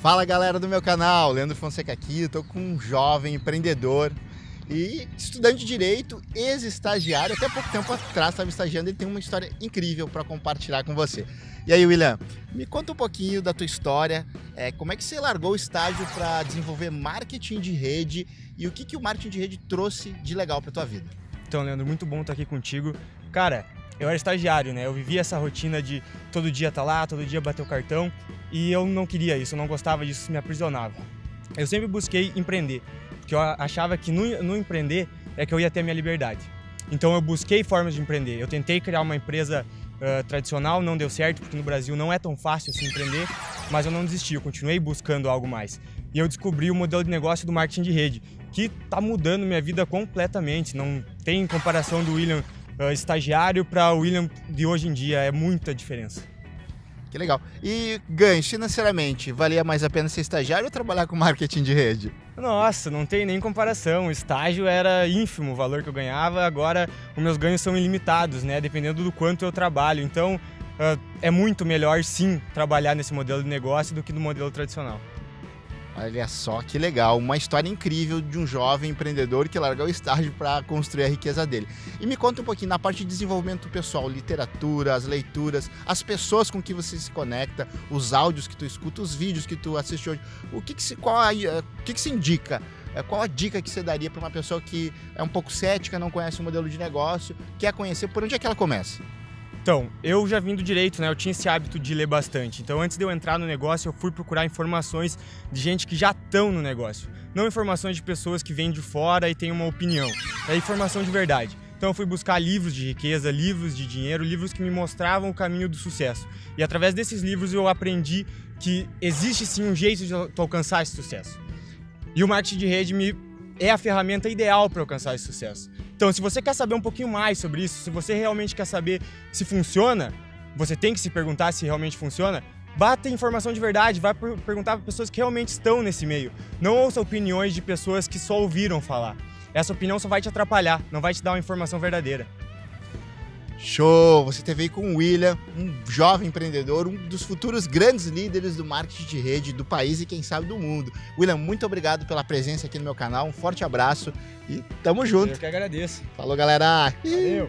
Fala galera do meu canal, Leandro Fonseca aqui, estou com um jovem empreendedor e estudante de direito, ex-estagiário, até pouco tempo atrás estava estagiando, ele tem uma história incrível para compartilhar com você. E aí, William, me conta um pouquinho da tua história, é, como é que você largou o estágio para desenvolver marketing de rede e o que, que o marketing de rede trouxe de legal para tua vida? Então, Leandro, muito bom estar aqui contigo. Cara, eu era estagiário, né? Eu vivia essa rotina de todo dia estar tá lá, todo dia bater o cartão, e eu não queria isso, eu não gostava disso, isso me aprisionava. Eu sempre busquei empreender, porque eu achava que no, no empreender é que eu ia ter a minha liberdade. Então eu busquei formas de empreender. Eu tentei criar uma empresa uh, tradicional, não deu certo, porque no Brasil não é tão fácil assim empreender, mas eu não desisti, eu continuei buscando algo mais. E eu descobri o modelo de negócio do marketing de rede, que está mudando minha vida completamente. Não tem comparação do William estagiário para o William de hoje em dia, é muita diferença. Que legal. E ganhos financeiramente, valia mais a pena ser estagiário ou trabalhar com marketing de rede? Nossa, não tem nem comparação. O estágio era ínfimo o valor que eu ganhava, agora os meus ganhos são ilimitados, né? Dependendo do quanto eu trabalho. Então, uh, é muito melhor sim trabalhar nesse modelo de negócio do que no modelo tradicional. Olha só que legal, uma história incrível de um jovem empreendedor que largou o estágio para construir a riqueza dele. E me conta um pouquinho na parte de desenvolvimento pessoal, literatura, as leituras, as pessoas com que você se conecta, os áudios que tu escuta, os vídeos que tu assiste hoje. O que que se, qual a, eh, o que que se indica? Eh, qual a dica que você daria para uma pessoa que é um pouco cética, não conhece o modelo de negócio, quer conhecer, por onde é que ela começa? Então, eu já vim do direito, né? Eu tinha esse hábito de ler bastante. Então, antes de eu entrar no negócio, eu fui procurar informações de gente que já estão no negócio. Não informações de pessoas que vêm de fora e têm uma opinião. É informação de verdade. Então eu fui buscar livros de riqueza, livros de dinheiro, livros que me mostravam o caminho do sucesso. E através desses livros eu aprendi que existe sim um jeito de alcançar esse sucesso. E o marketing de rede me é a ferramenta ideal para alcançar esse sucesso. Então, se você quer saber um pouquinho mais sobre isso, se você realmente quer saber se funciona, você tem que se perguntar se realmente funciona, bata informação de verdade, vai perguntar para pessoas que realmente estão nesse meio. Não ouça opiniões de pessoas que só ouviram falar. Essa opinião só vai te atrapalhar, não vai te dar uma informação verdadeira. Show! Você teve aí com o William, um jovem empreendedor, um dos futuros grandes líderes do marketing de rede do país e quem sabe do mundo. William, muito obrigado pela presença aqui no meu canal, um forte abraço e tamo junto. Eu que agradeço. Falou, galera! Valeu!